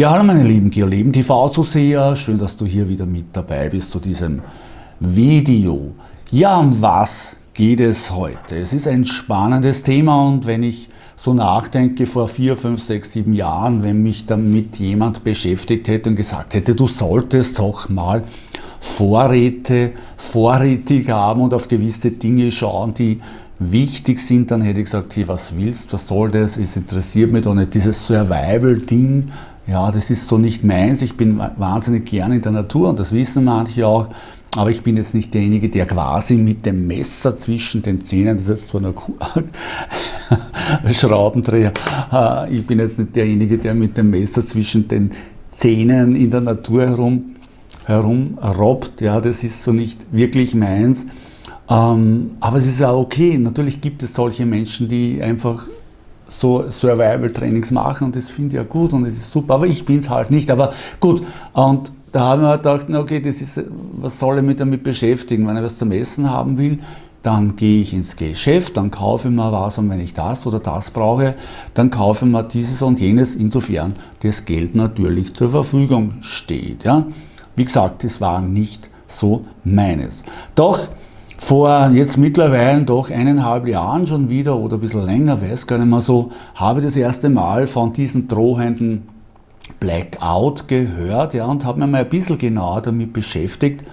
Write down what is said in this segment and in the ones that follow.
Ja, hallo meine lieben Geoleben TV-Zuseher, schön, dass du hier wieder mit dabei bist zu diesem Video. Ja, um was geht es heute? Es ist ein spannendes Thema und wenn ich so nachdenke, vor vier, fünf, sechs, sieben Jahren, wenn mich damit jemand beschäftigt hätte und gesagt hätte, du solltest doch mal Vorräte vorrätig haben und auf gewisse Dinge schauen, die wichtig sind, dann hätte ich gesagt, hey, was willst, was soll das, es interessiert mich doch nicht, dieses Survival-Ding, ja, das ist so nicht meins, ich bin wahnsinnig gern in der Natur und das wissen manche auch, aber ich bin jetzt nicht derjenige, der quasi mit dem Messer zwischen den Zähnen, das ist zwar ein Schraubendreher, äh, ich bin jetzt nicht derjenige, der mit dem Messer zwischen den Zähnen in der Natur herum herumrobbt, ja, das ist so nicht wirklich meins. Ähm, aber es ist auch okay. Natürlich gibt es solche Menschen, die einfach so Survival-Trainings machen und das finde ich ja gut und es ist super, aber ich bin es halt nicht. Aber gut, und da haben wir gedacht, okay, das ist, was soll ich mich damit beschäftigen? Wenn ich was zum Essen haben will, dann gehe ich ins Geschäft, dann kaufe ich mir was und wenn ich das oder das brauche, dann kaufe ich mir dieses und jenes, insofern das Geld natürlich zur Verfügung steht. Ja? Wie gesagt, das war nicht so meines. Doch vor jetzt mittlerweile doch eineinhalb Jahren schon wieder oder ein bisschen länger, weiß gar nicht mehr so, habe ich das erste Mal von diesen drohenden Blackout gehört ja, und habe mich mal ein bisschen genauer damit beschäftigt.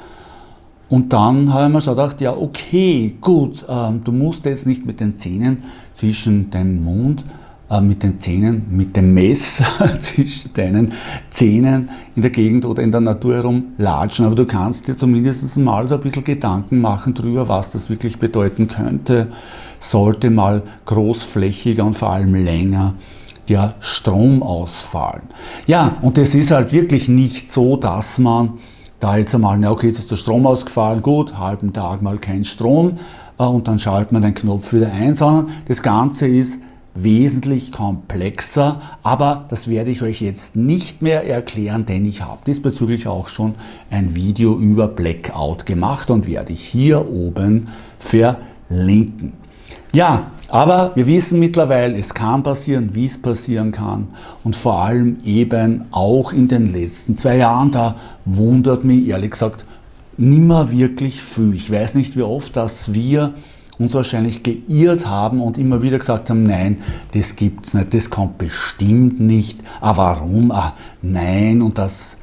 Und dann habe ich mir schon gedacht, ja okay, gut, ähm, du musst jetzt nicht mit den Zähnen zwischen deinem Mund mit den Zähnen, mit dem Messer zwischen deinen Zähnen in der Gegend oder in der Natur herum latschen, aber du kannst dir zumindest mal so ein bisschen Gedanken machen darüber, was das wirklich bedeuten könnte, sollte mal großflächiger und vor allem länger der Strom ausfallen. Ja, und es ist halt wirklich nicht so, dass man da jetzt einmal, na okay, jetzt ist der Strom ausgefallen, gut, halben Tag mal kein Strom äh, und dann schaltet man den Knopf wieder ein, sondern das Ganze ist wesentlich komplexer, aber das werde ich euch jetzt nicht mehr erklären, denn ich habe diesbezüglich auch schon ein Video über Blackout gemacht und werde ich hier oben verlinken. Ja, aber wir wissen mittlerweile, es kann passieren, wie es passieren kann und vor allem eben auch in den letzten zwei Jahren, da wundert mich ehrlich gesagt nimmer wirklich viel. Ich weiß nicht, wie oft, dass wir uns wahrscheinlich geirrt haben und immer wieder gesagt haben, nein, das gibt's nicht, das kommt bestimmt nicht, ah warum, ah nein und das,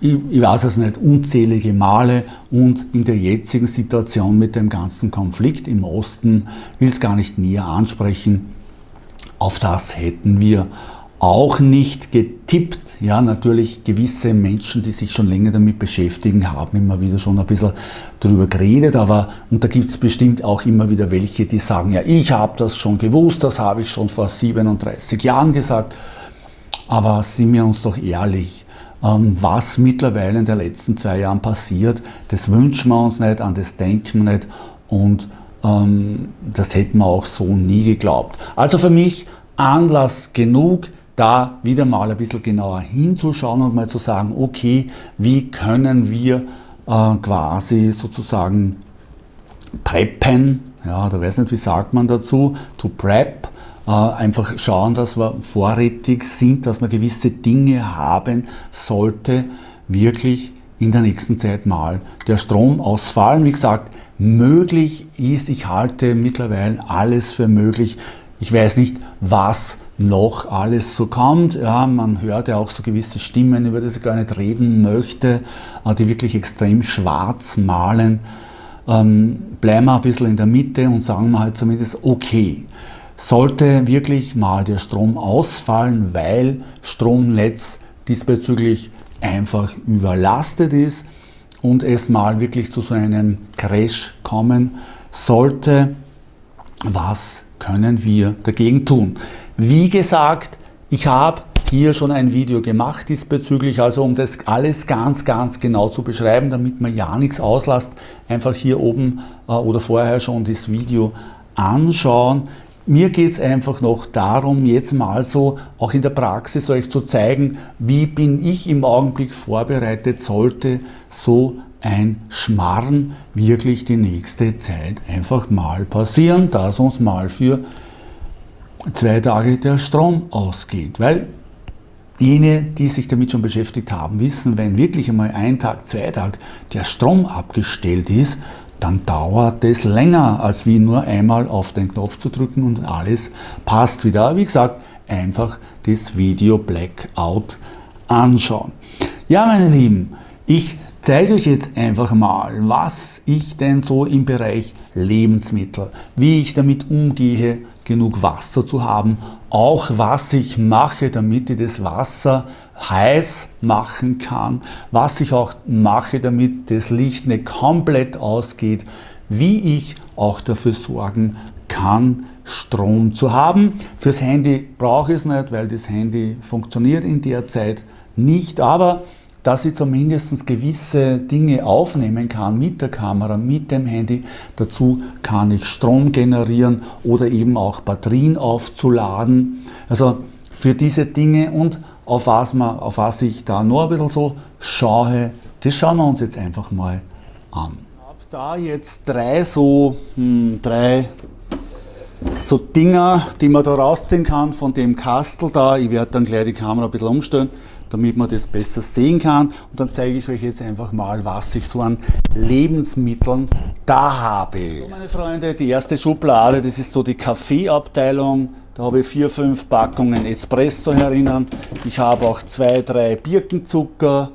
ich, ich weiß es nicht, unzählige Male. Und in der jetzigen Situation mit dem ganzen Konflikt im Osten, will es gar nicht näher ansprechen, auf das hätten wir auch nicht getippt. Ja, natürlich gewisse Menschen, die sich schon länger damit beschäftigen, haben immer wieder schon ein bisschen darüber geredet, aber und da gibt es bestimmt auch immer wieder welche, die sagen, ja, ich habe das schon gewusst, das habe ich schon vor 37 Jahren gesagt. Aber sind wir uns doch ehrlich, ähm, was mittlerweile in den letzten zwei Jahren passiert, das wünschen wir uns nicht, an das denken wir nicht und ähm, das hätten wir auch so nie geglaubt. Also für mich Anlass genug, da wieder mal ein bisschen genauer hinzuschauen und mal zu sagen, okay, wie können wir äh, quasi sozusagen preppen, ja, da weiß nicht, wie sagt man dazu, to prep, äh, einfach schauen, dass wir vorrätig sind, dass man gewisse Dinge haben sollte, wirklich in der nächsten Zeit mal der Strom ausfallen. Wie gesagt, möglich ist, ich halte mittlerweile alles für möglich. Ich weiß nicht, was noch alles so kommt. Ja, man hört ja auch so gewisse Stimmen, über die ich gar nicht reden möchte, äh, die wirklich extrem schwarz malen. Ähm, bleiben wir ein bisschen in der Mitte und sagen wir halt zumindest, okay, sollte wirklich mal der Strom ausfallen, weil Stromnetz diesbezüglich einfach überlastet ist und es mal wirklich zu so einem Crash kommen sollte, was können wir dagegen tun? Wie gesagt, ich habe hier schon ein Video gemacht diesbezüglich, also um das alles ganz, ganz genau zu beschreiben, damit man ja nichts auslasst, einfach hier oben äh, oder vorher schon das Video anschauen. Mir geht es einfach noch darum, jetzt mal so auch in der Praxis euch zu zeigen, wie bin ich im Augenblick vorbereitet, sollte so ein Schmarren wirklich die nächste Zeit einfach mal passieren, dass uns mal für zwei Tage der Strom ausgeht. Weil Jene, die sich damit schon beschäftigt haben, wissen, wenn wirklich einmal ein Tag, zwei Tag der Strom abgestellt ist, dann dauert es länger, als wie nur einmal auf den Knopf zu drücken und alles passt wieder. Wie gesagt, einfach das Video Blackout anschauen. Ja, meine Lieben, ich zeige euch jetzt einfach mal, was ich denn so im Bereich Lebensmittel, wie ich damit umgehe, genug Wasser zu haben, auch was ich mache, damit ich das Wasser heiß machen kann, was ich auch mache, damit das Licht nicht komplett ausgeht, wie ich auch dafür sorgen kann, Strom zu haben. Fürs Handy brauche ich es nicht, weil das Handy funktioniert in der Zeit nicht, aber dass ich zumindest gewisse Dinge aufnehmen kann mit der Kamera, mit dem Handy. Dazu kann ich Strom generieren oder eben auch Batterien aufzuladen. Also für diese Dinge und auf was, man, auf was ich da nur ein bisschen so schaue, das schauen wir uns jetzt einfach mal an. Ich habe da jetzt drei so, hm, drei so Dinger, die man da rausziehen kann von dem Kastel da. Ich werde dann gleich die Kamera ein bisschen umstellen damit man das besser sehen kann. Und dann zeige ich euch jetzt einfach mal, was ich so an Lebensmitteln da habe. So, meine Freunde, die erste Schublade, das ist so die Kaffeeabteilung. Da habe ich vier, fünf Packungen Espresso herinnen. Ich habe auch zwei, drei Birkenzucker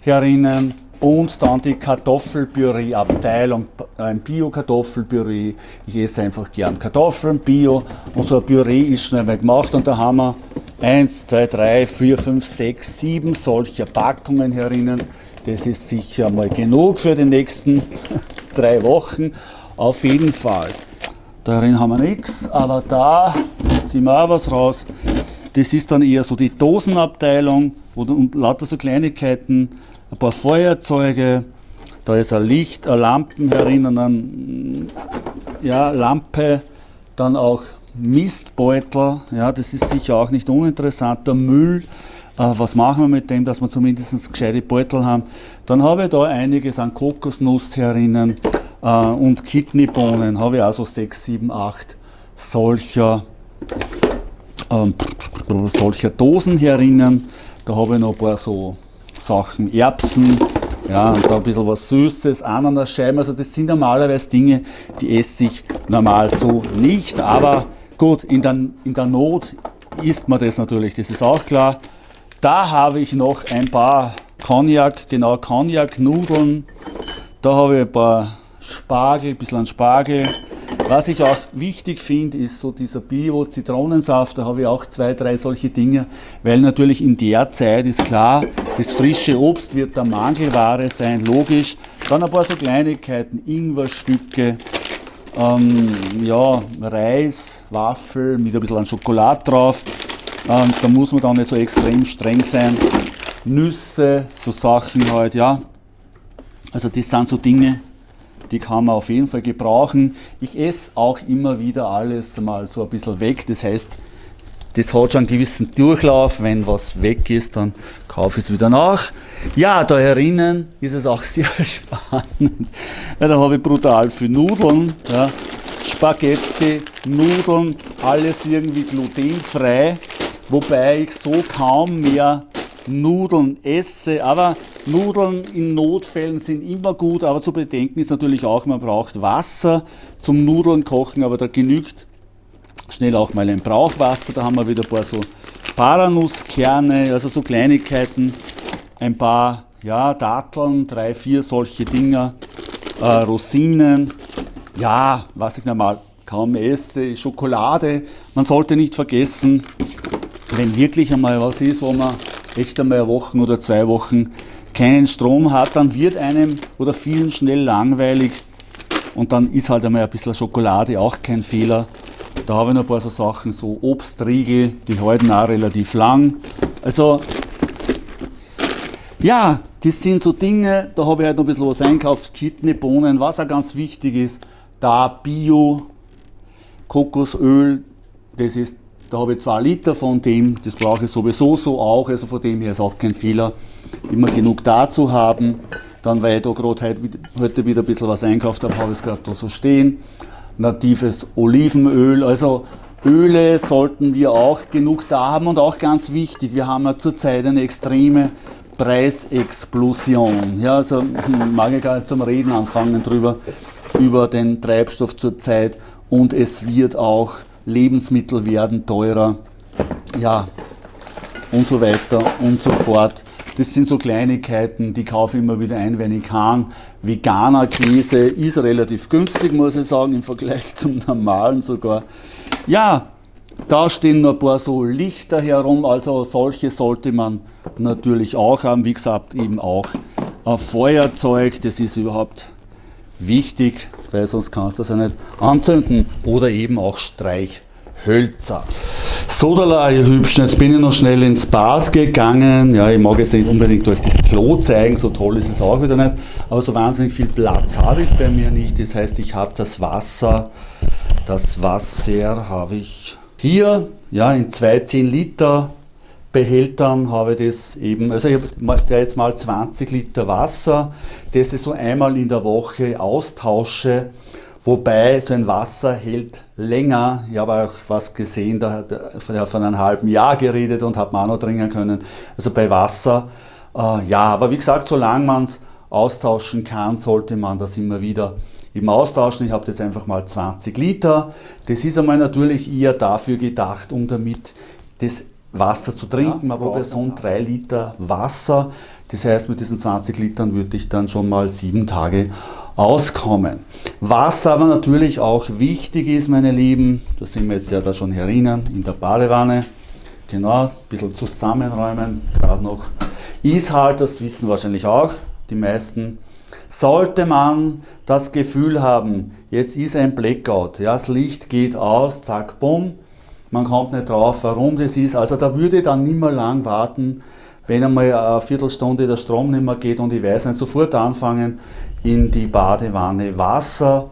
herinnen und dann die Kartoffelpüree-Abteilung, ein Bio-Kartoffelpüree. Ich esse einfach gern Kartoffeln, Bio und so ein Püree ist schnell mal gemacht und da haben wir 1, 2, 3, 4, 5, 6, 7 solcher Packungen herinnen. Das ist sicher mal genug für die nächsten drei Wochen. Auf jeden Fall. Darin haben wir nichts, aber da ziehen wir auch was raus. Das ist dann eher so die Dosenabteilung und lauter so Kleinigkeiten ein paar Feuerzeuge, da ist ein Licht, eine Lampen herinnen, eine ja, Lampe, dann auch Mistbeutel, ja, das ist sicher auch nicht uninteressant, der Müll, äh, was machen wir mit dem, dass wir zumindest gescheite Beutel haben. Dann habe ich da einiges an Kokosnuss herinnen äh, und Kidneybohnen, habe ich also 6, 7, 8 solcher, äh, solcher Dosen herinnen. Da habe ich noch ein paar so Sachen, Erbsen, ja, und da ein bisschen was Süßes, Ananasscheiben, also das sind normalerweise Dinge, die esse ich normal so nicht, aber gut, in der, in der Not isst man das natürlich, das ist auch klar. Da habe ich noch ein paar Cognac, genau Cognac-Nudeln, da habe ich ein paar Spargel, ein bisschen Spargel, was ich auch wichtig finde, ist so dieser Bio-Zitronensaft, da habe ich auch zwei, drei solche Dinge, weil natürlich in der Zeit ist klar, das frische Obst wird der Mangelware sein, logisch. Dann ein paar so Kleinigkeiten, Ingwerstücke, ähm, ja, Reis, Waffel mit ein bisschen Schokolade drauf. Ähm, da muss man dann nicht so extrem streng sein. Nüsse, so Sachen halt, ja. Also das sind so Dinge, die kann man auf jeden Fall gebrauchen. Ich esse auch immer wieder alles mal so ein bisschen weg, das heißt, das hat schon einen gewissen Durchlauf. Wenn was weg ist, dann kaufe ich es wieder nach. Ja, da herinnen ist es auch sehr spannend. Ja, da habe ich brutal viel Nudeln. Ja. Spaghetti, Nudeln, alles irgendwie glutenfrei. Wobei ich so kaum mehr Nudeln esse. Aber Nudeln in Notfällen sind immer gut, aber zu bedenken ist natürlich auch, man braucht Wasser zum Nudeln kochen, aber da genügt schnell auch mal ein Brauchwasser. Da haben wir wieder ein paar so Paranusskerne, also so Kleinigkeiten, ein paar ja, Datteln, drei, vier solche Dinger, äh, Rosinen, ja, was ich normal kaum esse, Schokolade. Man sollte nicht vergessen, wenn wirklich einmal was ist, wo man echt einmal eine Woche oder zwei Wochen keinen Strom hat, dann wird einem oder vielen schnell langweilig und dann ist halt einmal ein bisschen Schokolade auch kein Fehler. Da habe ich noch ein paar so Sachen, so Obstriegel, die halten auch relativ lang. Also, ja, das sind so Dinge, da habe ich halt noch ein bisschen was einkauft, Kidneybohnen, was auch ganz wichtig ist, da Bio, Kokosöl, das ist da habe ich zwei Liter von dem, das brauche ich sowieso so auch, also von dem her ist auch kein Fehler, immer genug da zu haben. Dann, weil ich da gerade heute, heute wieder ein bisschen was einkauft habe, habe ich es gerade da so stehen. Natives Olivenöl, also Öle sollten wir auch genug da haben und auch ganz wichtig, wir haben ja zurzeit eine extreme Preisexplosion. Ja, also hm, mag ich gar nicht zum Reden anfangen drüber, über den Treibstoff zurzeit und es wird auch, Lebensmittel werden teurer, ja, und so weiter und so fort. Das sind so Kleinigkeiten, die kaufe ich immer wieder ein, wenn ich kann. Veganer Käse ist relativ günstig, muss ich sagen, im Vergleich zum normalen sogar. Ja, da stehen noch ein paar so Lichter herum, also solche sollte man natürlich auch haben. Wie gesagt, eben auch ein Feuerzeug, das ist überhaupt wichtig, weil sonst kannst du das ja nicht anzünden. Oder eben auch Streichhölzer. Sodala, ihr Hübschen, jetzt bin ich noch schnell ins Bad gegangen. Ja, ich mag jetzt nicht unbedingt durch das Klo zeigen, so toll ist es auch wieder nicht. Aber so wahnsinnig viel Platz habe ich bei mir nicht. Das heißt, ich habe das Wasser, das Wasser habe ich hier, ja, in zwei 10 Liter Behältern habe ich das eben, also ich habe jetzt mal 20 Liter Wasser, das ich so einmal in der Woche austausche Wobei so ein Wasser hält länger. Ich habe auch was gesehen, da hat er von einem halben Jahr geredet und hat man auch noch trinken können. Also bei Wasser, äh, ja, aber wie gesagt, solange man es austauschen kann, sollte man das immer wieder eben austauschen. Ich habe jetzt einfach mal 20 Liter. Das ist einmal natürlich eher dafür gedacht, um damit das Wasser zu trinken. Man braucht so 3 Liter Wasser. Das heißt, mit diesen 20 Litern würde ich dann schon mal sieben Tage auskommen. Was aber natürlich auch wichtig ist, meine Lieben, da sind wir jetzt ja da schon herinnen, in der Badewanne, genau, ein bisschen zusammenräumen, gerade noch, ist halt, das wissen wahrscheinlich auch die meisten, sollte man das Gefühl haben, jetzt ist ein Blackout, ja, das Licht geht aus, zack, bumm, man kommt nicht drauf, warum das ist, also da würde ich dann nicht mehr lang warten, wenn einmal eine Viertelstunde der Strom nicht mehr geht und ich weiß nicht, sofort anfangen, in die Badewanne Wasser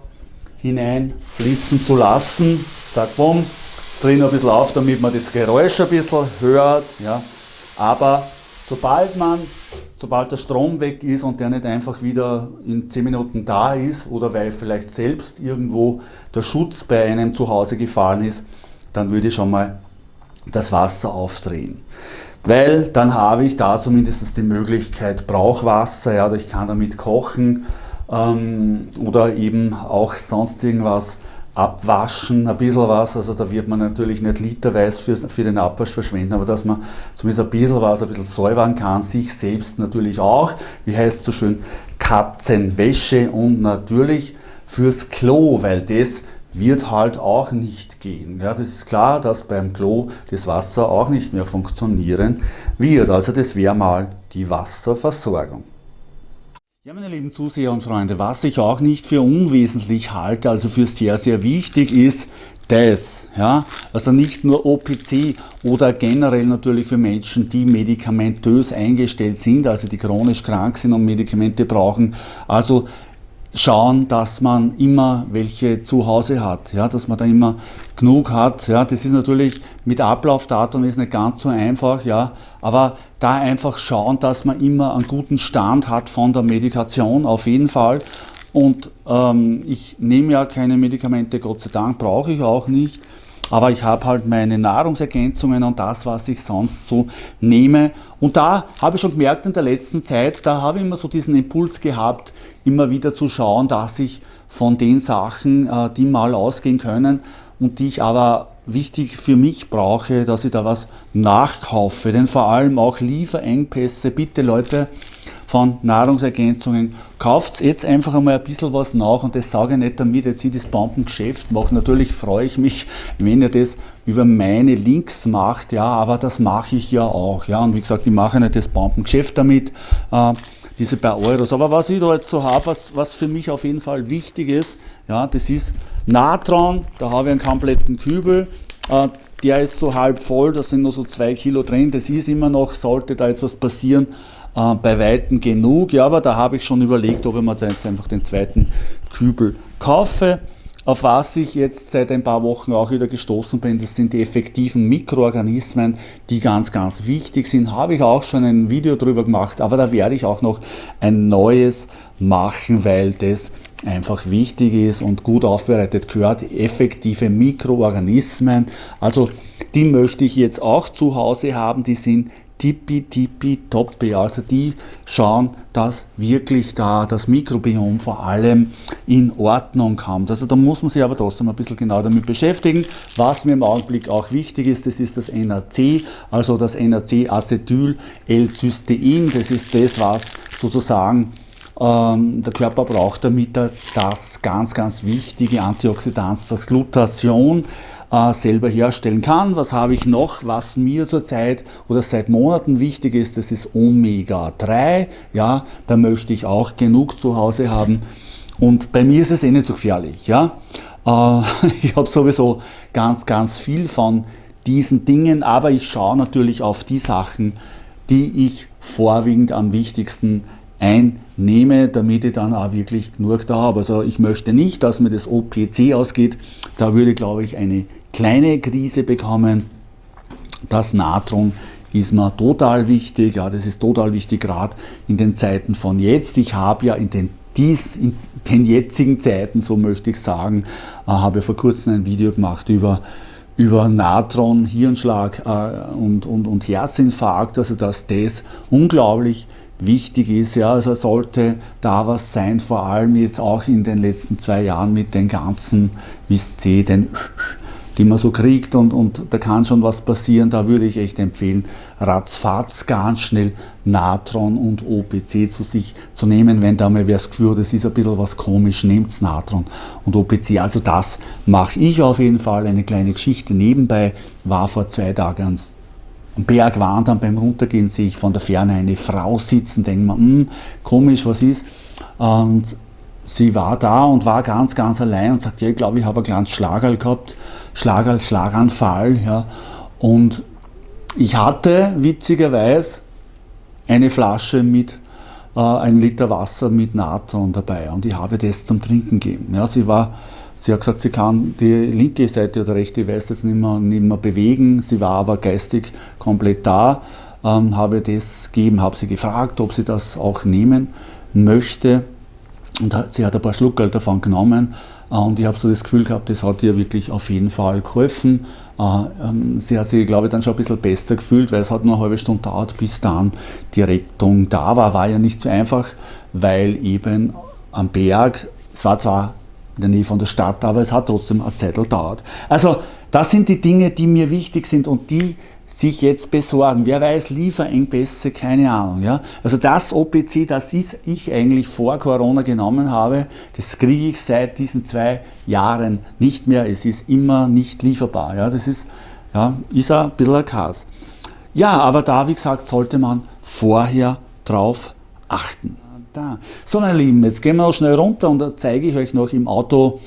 hineinfließen zu lassen. Zack, bumm, drin ein bisschen auf, damit man das Geräusch ein bisschen hört. Ja. Aber sobald man, sobald der Strom weg ist und der nicht einfach wieder in 10 Minuten da ist oder weil vielleicht selbst irgendwo der Schutz bei einem zu Hause gefallen ist, dann würde ich schon mal das Wasser aufdrehen. Weil dann habe ich da zumindest die Möglichkeit Brauchwasser, ja, ich kann damit kochen ähm, oder eben auch sonst irgendwas abwaschen, ein bisschen was, also da wird man natürlich nicht literweise für, für den Abwasch verschwenden, aber dass man zumindest ein bisschen was, ein bisschen säubern kann, sich selbst natürlich auch, wie heißt es so schön, Katzenwäsche und natürlich fürs Klo, weil das wird halt auch nicht gehen. Ja, das ist klar, dass beim Klo das Wasser auch nicht mehr funktionieren wird. Also das wäre mal die Wasserversorgung. Ja, meine lieben Zuseher und Freunde, was ich auch nicht für unwesentlich halte, also für sehr, sehr wichtig ist, das, ja, also nicht nur OPC oder generell natürlich für Menschen, die medikamentös eingestellt sind, also die chronisch krank sind und Medikamente brauchen, also schauen, dass man immer welche zu Hause hat, ja, dass man da immer genug hat. Ja, das ist natürlich mit Ablaufdatum ist nicht ganz so einfach, ja, aber da einfach schauen, dass man immer einen guten Stand hat von der Medikation auf jeden Fall. Und ähm, ich nehme ja keine Medikamente, Gott sei Dank, brauche ich auch nicht. Aber ich habe halt meine Nahrungsergänzungen und das, was ich sonst so nehme. Und da habe ich schon gemerkt in der letzten Zeit, da habe ich immer so diesen Impuls gehabt, immer wieder zu schauen, dass ich von den Sachen, äh, die mal ausgehen können und die ich aber wichtig für mich brauche, dass ich da was nachkaufe. Denn vor allem auch Lieferengpässe, bitte Leute, von Nahrungsergänzungen. Kauft jetzt einfach einmal ein bisschen was nach und das sage ich nicht damit, jetzt ich das Bombengeschäft mache. Natürlich freue ich mich, wenn ihr das über meine Links macht, ja, aber das mache ich ja auch. Ja, und wie gesagt, ich mache nicht das Bombengeschäft damit, äh, diese paar Euros. Aber was ich da jetzt so habe, was, was für mich auf jeden Fall wichtig ist, ja, das ist Natron, da habe ich einen kompletten Kübel. Äh, der ist so halb voll, da sind nur so zwei Kilo drin, das ist immer noch, sollte da jetzt was passieren, äh, bei Weitem genug. Ja, aber da habe ich schon überlegt, ob ich mir jetzt einfach den zweiten Kübel kaufe. Auf was ich jetzt seit ein paar Wochen auch wieder gestoßen bin, das sind die effektiven Mikroorganismen, die ganz, ganz wichtig sind. Habe ich auch schon ein Video drüber gemacht, aber da werde ich auch noch ein neues machen, weil das einfach wichtig ist und gut aufbereitet gehört, effektive Mikroorganismen. Also die möchte ich jetzt auch zu Hause haben, die sind tippi tippi toppi. Also die schauen, dass wirklich da das Mikrobiom vor allem in Ordnung kommt. Also da muss man sich aber trotzdem ein bisschen genau damit beschäftigen. Was mir im Augenblick auch wichtig ist, das ist das NAC, also das NAC-Acetyl-L-Cystein. Das ist das, was sozusagen ähm, der Körper braucht, damit er das ganz, ganz wichtige Antioxidant, das Glutathion, äh, selber herstellen kann. Was habe ich noch, was mir zurzeit oder seit Monaten wichtig ist, das ist Omega-3. Ja, da möchte ich auch genug zu Hause haben. Und bei mir ist es eh nicht so gefährlich. Ja? Äh, ich habe sowieso ganz, ganz viel von diesen Dingen, aber ich schaue natürlich auf die Sachen, die ich vorwiegend am wichtigsten einnehme, damit ich dann auch wirklich genug da habe. Also ich möchte nicht, dass mir das OPC ausgeht. Da würde, glaube ich, eine kleine Krise bekommen. Das Natron ist mir total wichtig, ja, das ist total wichtig, gerade in den Zeiten von jetzt. Ich habe ja in den, dies, in den jetzigen Zeiten, so möchte ich sagen, äh, habe vor kurzem ein Video gemacht über, über Natron, Hirnschlag äh, und, und, und Herzinfarkt, also dass das unglaublich wichtig ist. Ja, also sollte da was sein, vor allem jetzt auch in den letzten zwei Jahren mit den ganzen, wisst ihr, den die man so kriegt und, und da kann schon was passieren, da würde ich echt empfehlen, ratzfatz ganz schnell Natron und OPC zu sich zu nehmen, wenn da mal wer Gefühl das ist ein bisschen was komisch, nehmt Natron und OPC. Also das mache ich auf jeden Fall, eine kleine Geschichte nebenbei, war vor zwei Tagen ans am Berg wandern, beim Runtergehen sehe ich von der Ferne eine Frau sitzen, denke mir, hm, komisch, was ist? Und sie war da und war ganz, ganz allein und sagt, ja, ich glaube, ich habe ein kleines Schlagerl gehabt Schlager, Schlaganfall. Ja. Und ich hatte witzigerweise eine Flasche mit äh, ein Liter Wasser mit Natron dabei und ich habe das zum Trinken gegeben. Ja, sie war Sie hat gesagt, sie kann die linke Seite oder rechte, ich weiß jetzt nicht mehr, nicht mehr bewegen. Sie war aber geistig komplett da. Ähm, habe das gegeben, habe sie gefragt, ob sie das auch nehmen möchte. Und sie hat ein paar Schluckerl davon genommen und ich habe so das Gefühl gehabt, das hat ihr wirklich auf jeden Fall geholfen. Äh, ähm, sie hat sich, glaube ich, dann schon ein bisschen besser gefühlt, weil es hat nur eine halbe Stunde dauert, bis dann die Rettung da war. War ja nicht so einfach, weil eben am Berg, es war zwar in der Nähe von der Stadt, aber es hat trotzdem eine Zeit gedauert. Also das sind die Dinge, die mir wichtig sind und die sich jetzt besorgen. Wer weiß, Lieferengpässe, keine Ahnung. Ja? Also das OPC, das ich eigentlich vor Corona genommen habe, das kriege ich seit diesen zwei Jahren nicht mehr. Es ist immer nicht lieferbar. Ja? Das ist, ja, ist ein bisschen ein Chaos. Ja, aber da, wie gesagt, sollte man vorher drauf achten. Da. So, meine Lieben, jetzt gehen wir noch schnell runter und da zeige ich euch noch im Auto,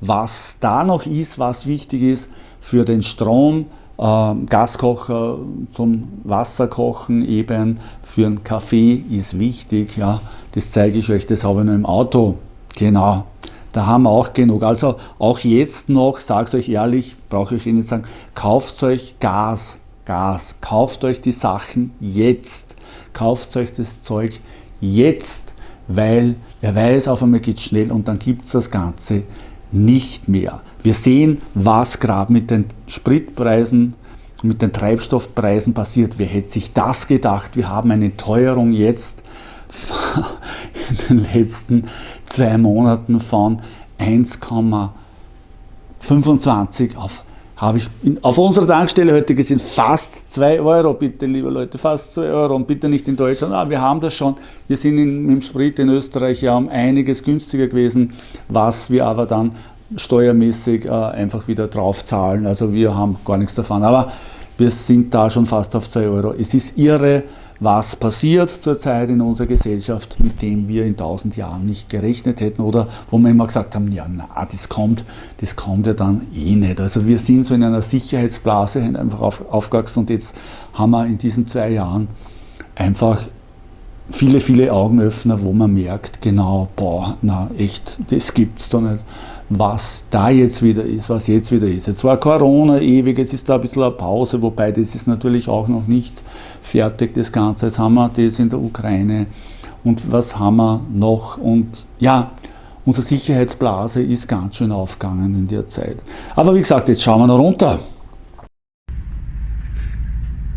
was da noch ist, was wichtig ist für den Strom, Gaskocher zum Wasserkochen eben für einen Kaffee ist wichtig. Ja. Das zeige ich euch, das habe ich noch im Auto. Genau, da haben wir auch genug. Also auch jetzt noch, sage ich euch ehrlich, brauche ich Ihnen nicht sagen, kauft euch Gas, Gas, kauft euch die Sachen jetzt, kauft euch das Zeug jetzt, weil wer weiß, auf einmal geht es schnell und dann gibt es das Ganze nicht mehr. Wir sehen, was gerade mit den Spritpreisen, mit den Treibstoffpreisen passiert. Wer hätte sich das gedacht? Wir haben eine Teuerung jetzt in den letzten zwei Monaten von 1,25 auf habe ich auf unserer Tankstelle heute gesehen, fast 2 Euro, bitte liebe Leute, fast 2 Euro und bitte nicht in Deutschland. Ah, wir haben das schon, wir sind in, mit dem Sprit in Österreich ja um einiges günstiger gewesen, was wir aber dann steuermäßig äh, einfach wieder drauf zahlen. Also wir haben gar nichts davon. Aber wir sind da schon fast auf 2 Euro. Es ist irre, was passiert zurzeit in unserer Gesellschaft, mit dem wir in 1000 Jahren nicht gerechnet hätten oder wo wir immer gesagt haben, ja, na, das kommt, das kommt ja dann eh nicht. Also wir sind so in einer Sicherheitsblase einfach auf, aufgewachsen und jetzt haben wir in diesen zwei Jahren einfach viele, viele Augenöffner, wo man merkt, genau, boah, na echt, das gibt's doch nicht was da jetzt wieder ist, was jetzt wieder ist. Jetzt war Corona ewig, jetzt ist da ein bisschen eine Pause, wobei das ist natürlich auch noch nicht fertig, das Ganze. Jetzt haben wir das in der Ukraine und was haben wir noch und ja, unsere Sicherheitsblase ist ganz schön aufgegangen in der Zeit. Aber wie gesagt, jetzt schauen wir noch runter.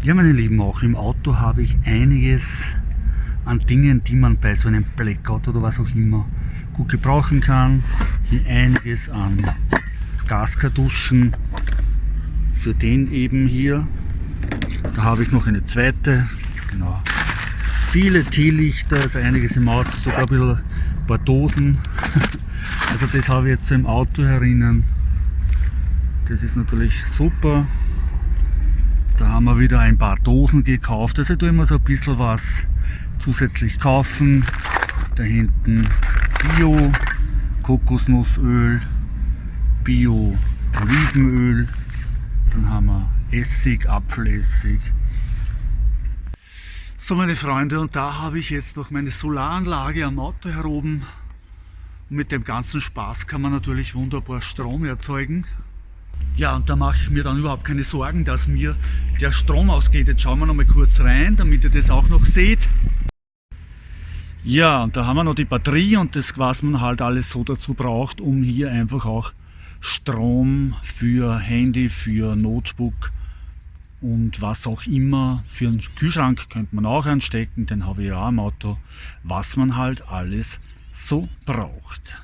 Ja, meine Lieben, auch im Auto habe ich einiges an Dingen, die man bei so einem Blackout oder was auch immer gut gebrauchen kann. Hier einiges an Gaskartuschen für den eben hier. Da habe ich noch eine zweite, genau. Viele Teelichter, also einiges im Auto, sogar ein, bisschen, ein paar Dosen. Also das habe ich jetzt im Auto herinnen. Das ist natürlich super. Da haben wir wieder ein paar Dosen gekauft. Also ich tue immer so ein bisschen was zusätzlich kaufen. Da hinten Bio Kokosnussöl, Bio Olivenöl. Dann haben wir Essig, Apfelessig. So meine Freunde, und da habe ich jetzt noch meine Solaranlage am Auto heroben. Und mit dem ganzen Spaß kann man natürlich wunderbar Strom erzeugen. Ja, und da mache ich mir dann überhaupt keine Sorgen, dass mir der Strom ausgeht. Jetzt schauen wir noch mal kurz rein, damit ihr das auch noch seht. Ja, und da haben wir noch die Batterie und das, was man halt alles so dazu braucht, um hier einfach auch Strom für Handy, für Notebook und was auch immer. Für einen Kühlschrank könnte man auch anstecken, den habe ich ja im Auto, was man halt alles so braucht.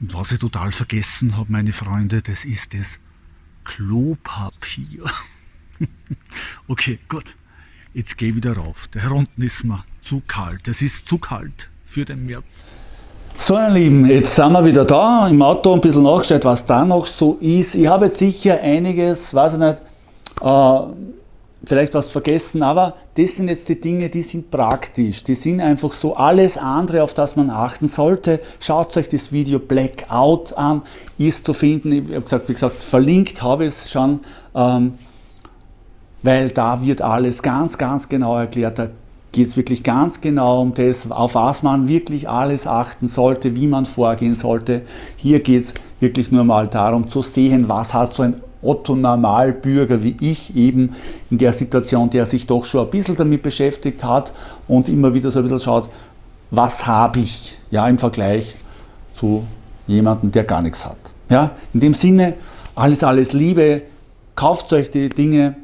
Und was ich total vergessen habe, meine Freunde, das ist das Klopapier. okay, gut. Jetzt gehe ich wieder rauf. Der unten ist mir zu kalt. Es ist zu kalt für den März. So ihr Lieben, jetzt sind wir wieder da, im Auto ein bisschen nachgeschaut, was da noch so ist. Ich habe jetzt sicher einiges, weiß ich nicht, äh, vielleicht was vergessen, aber das sind jetzt die Dinge, die sind praktisch, die sind einfach so alles andere, auf das man achten sollte. Schaut euch das Video Blackout an, ist zu finden, ich habe gesagt, wie gesagt, verlinkt habe ich es schon, ähm, weil da wird alles ganz, ganz genau erklärt, da geht es wirklich ganz genau um das, auf was man wirklich alles achten sollte, wie man vorgehen sollte. Hier geht es wirklich nur mal darum zu sehen, was hat so ein Otto Normalbürger wie ich eben in der Situation, der sich doch schon ein bisschen damit beschäftigt hat und immer wieder so ein bisschen schaut, was habe ich ja, im Vergleich zu jemandem, der gar nichts hat. Ja, in dem Sinne, alles, alles Liebe, kauft euch die Dinge,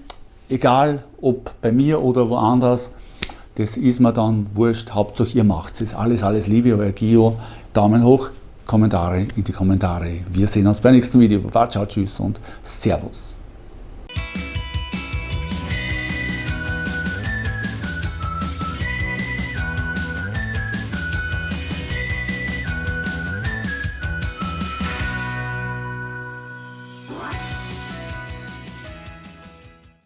egal ob bei mir oder woanders, das ist mir dann wurscht, Hauptsache ihr macht es. Alles, alles Liebe, euer Gio, Daumen hoch, Kommentare in die Kommentare. Wir sehen uns beim nächsten Video. Baba, ciao, tschüss und Servus.